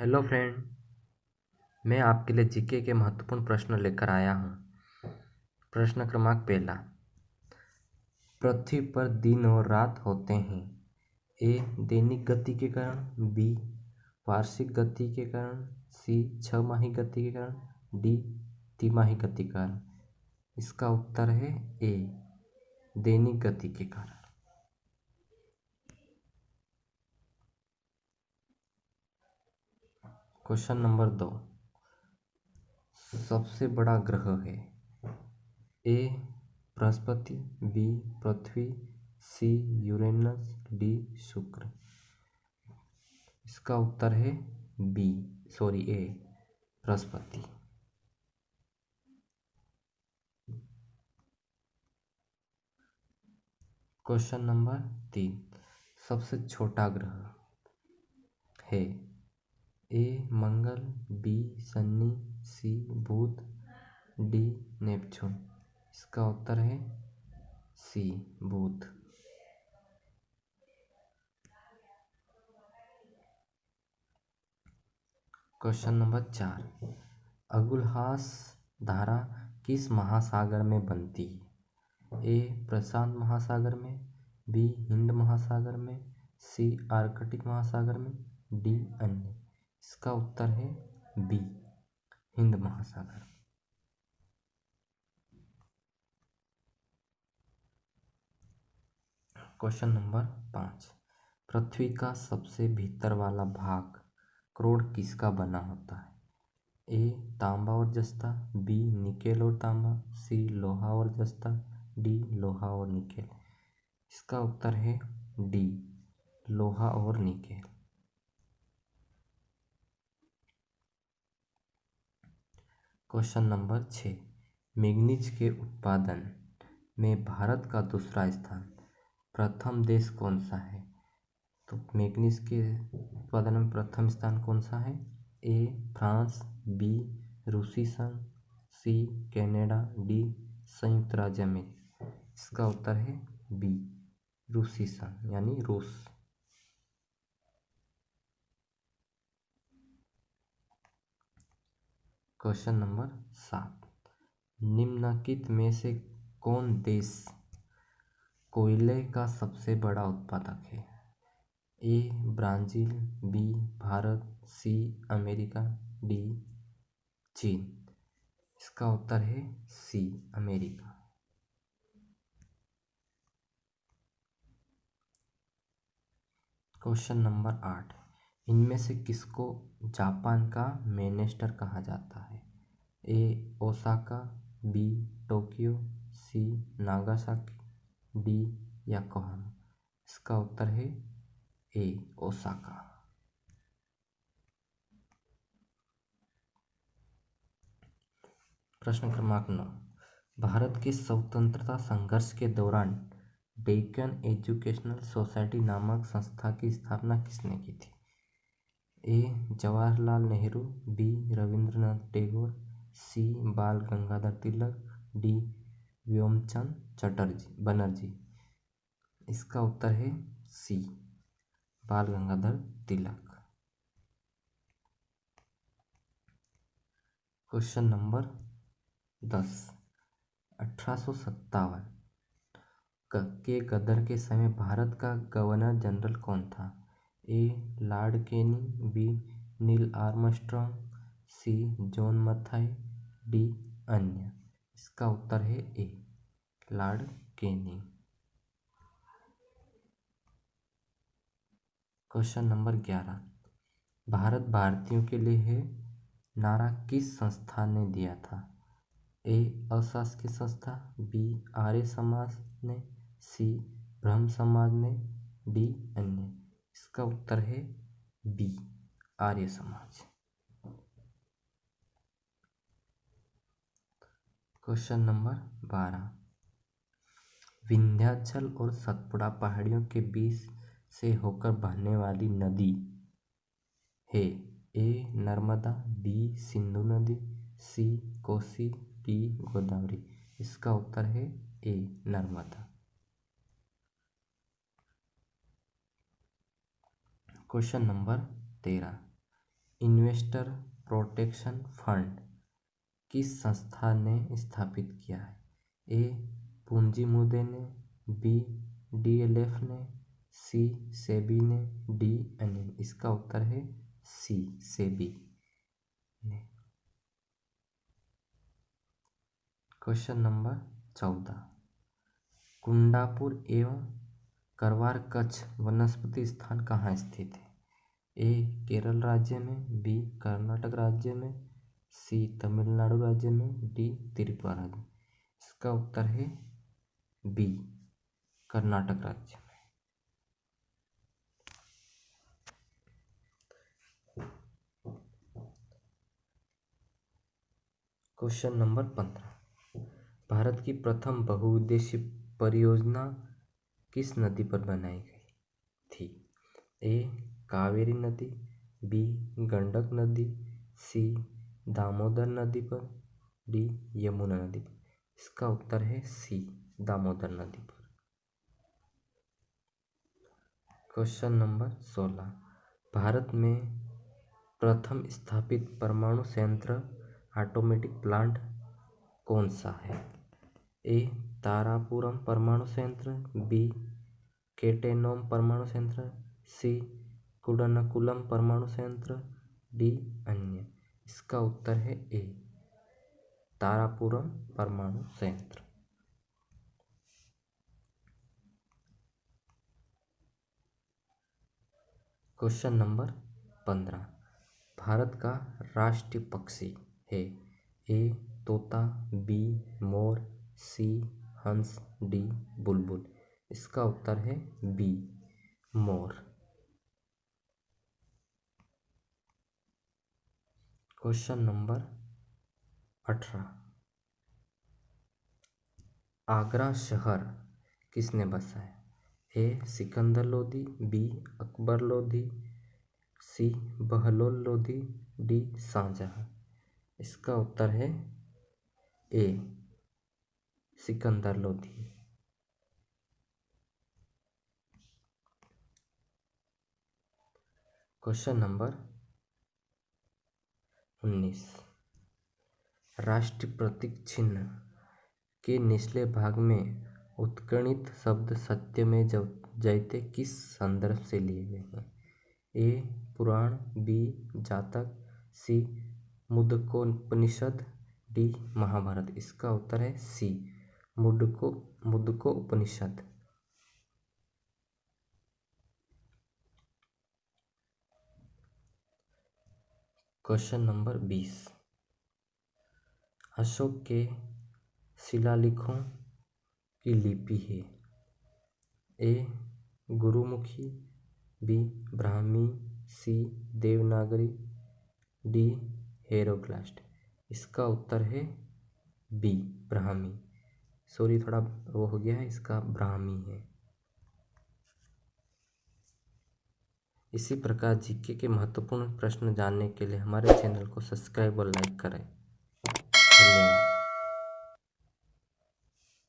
Hello friend, मैं आपके लिए जीके के महत्वपूर्ण प्रश्न लेकर आया हूँ। प्रश्न क्रमांक पहला। पृथ्वी पर दिन और रात होते हैं। ए, दैनिक गति के कारण, बी, वार्षिक गति के कारण, सी, छमाही गति के कारण, डी, तिमाही गति के कारण। इसका उत्तर है ए, दैनिक गति के कारण। क्वेश्चन नंबर दो। सबसे बड़ा ग्रह है। A, Brihaspati, B, Prithvi, C, Uranus, D, शुक्र। इसका उत्तर है B, sorry, A, Brihaspati. Question number तीन। सबसे छोटा ग्रह है ए मंगल, बी शनि सी बुध, डी नेपच्यून इसका उत्तर है सी बुध। क्वेश्चन नंबर चार। अगुलहास धारा किस महासागर में बनती? है ए प्रशांत महासागर में, बी हिंद महासागर में, सी आर्कटिक महासागर में, डी अन्य। इसका उत्तर है बी, हिंद महासागर। क्वेश्चन नंबर पाँच, पृथ्वी का सबसे भीतर वाला भाग क्रोड किसका बना होता है? ए, तांबा और जस्ता, बी, निकेल और तांबा, सी, लोहा और जस्ता, डी, लोहा और निकेल। इसका उत्तर है डी, लोहा और निकेल। क्वेश्चन नंबर छः। मैग्नीज के उत्पादन में भारत का दूसरा स्थान, प्रथम देश कौन सा है? तो मैग्नीज के उत्पादन में प्रथम स्थान कौन सा है? ए, फ्रांस, बी, रूसी संघ, सी, कनाडा, डी, संयुक्त राज्य अमेरिका। इसका उत्तर है बी, रूसी संघ, यानी रूस। क्वेश्चन नंबर सात। निम्नलिखित में से कौन देश कोयले का सबसे बड़ा उत्पादक है? A, Brazil, B, Bharat, C, America, D, चीन। इसका उत्तर है सी, अमेरिका। क्वेश्चन नंबर आठ। इनमें से किसको जापान का मैनेस्टर कहा जाता है? A, Osaka, B, Tokyo, C, Nagasaki, D, Yokohama. इसका उत्तर है ए, ओसाका। प्रश्न क्रमांक नौ। भारत के स्वतंत्रता संघर्ष के दौरान डेक्कन एजुकेशनल सोसाइटी नामक संस्था की स्थापना किसने की थी? A. Jawaharlal Nehru, B. Rabindranath Tagore, C. Bal Gangadhar Tilak, D. Vyomchand Chatterjee, Banerjee. इसका उत्तर है सी. बाल गंगाधर तिलक। क्वेश्चन नंबर दस। अठारह सौ सत्तावन के गदर के समय भारत का गवर्नर जनरल कौन था? A. Lord Kenny B. Neil Armstrong C. John Mathai, D. अन्य। इसका उत्तर है A. Lord Kenny question number ग्यारह। भारत भारतीयों के लिए है, नारा किस संस्था ने दिया था? ए. अशासकीय संस्था, बी. आर्य समाज ने, सी. ब्रह्म समाज ने, डी. अन्य। इसका उत्तर है B, Arya Samaj. Question number बारह। विंध्याचल और सतपुड़ा पहाड़ियों के बीच से होकर बहने वाली नदी है ए, नर्मदा, बी, सिंधु नदी, सी, कोसी, डी, गोदावरी। इसका उत्तर है ए, नर्मदा। क्वेश्चन नंबर तेरह। इन्वेस्टर प्रोटेक्शन फंड किस संस्था ने स्थापित किया है? ए पूंजी मुद्दे ने, बी, डीएलएफ ने, सी, सेबी ने, डी एन। इसका उत्तर है सी, सेबी ने। क्वेश्चन नंबर चौदह। कुंडापुर एवं करवार कच्छ वनस्पति स्थान कहाँ स्थित है? ए, केरल राज्य में, बी, कर्नाटक राज्य में, सी, तमिलनाडु राज्य में, डी, त्रिपुरा राज्य इसका उत्तर है बी, कर्नाटक राज्य में। क्वेश्चन नंबर पंद्रह। भारत की प्रथम बहुउद्देशीय परियोजना किस नदी पर बनाई गई थी? ए. कावेरी नदी, बी. गंडक नदी, सी. दामोदर नदी पर, डी. यमुना नदी पर। इसका उत्तर है सी, दामोदर नदी पर। क्वेश्चन नंबर सोलह। भारत में प्रथम स्थापित परमाणु संयंत्र ऑटोमेटिक प्लांट कौन सा है? ए. तारापुरम परमाणु संयंत्र बी, केटेनोम परमाणु संयंत्र सी, कुडनकुलम परमाणु संयंत्र डी, अन्य। इसका उत्तर है ए, तारापुरम परमाणु संयंत्र क्वेश्चन नंबर पंद्रह, भारत का राष्ट्रीय पक्षी है ए, तोता, बी, मोर, सी हंस, डी, बुलबुल। इसका उत्तर है बी, मोर। क्वेश्चन नंबर अठारह। आगरा शहर किसने बसा है? A, Sikandar Lodhi, B, Akbar Lodhi, C, Bahlol Lodhi, D, Shahjahan. इसका उत्तर है A. Sikandar Lodhi. Question number उन्नीस। राष्ट्रीय प्रतीक चिन्ह के निचले भाग में उत्कीर्णित शब्द सत्य में जयते किस संदर्भ से लिए गए हैं? ए, पुराण, बी, जातक, सी, मुदकोपनिषद, डी, महाभारत। इसका उत्तर है सी। मुडको मुदको उपनिषद। क्वेश्चन नंबर बीस। अशोक के शिलालेखों की लिपि है। A, Gurmukhi, B, Brahmi, C, Devanagari, D, hieroglyph. इसका उत्तर है बी, ब्राह्मी। सॉरी, थोड़ा वो हो गया है, इसका ब्राह्मी है। इसी प्रकार जीके के महत्वपूर्ण प्रश्न जानने के लिए हमारे चैनल को सब्सक्राइब और लाइक करें। धन्यवाद।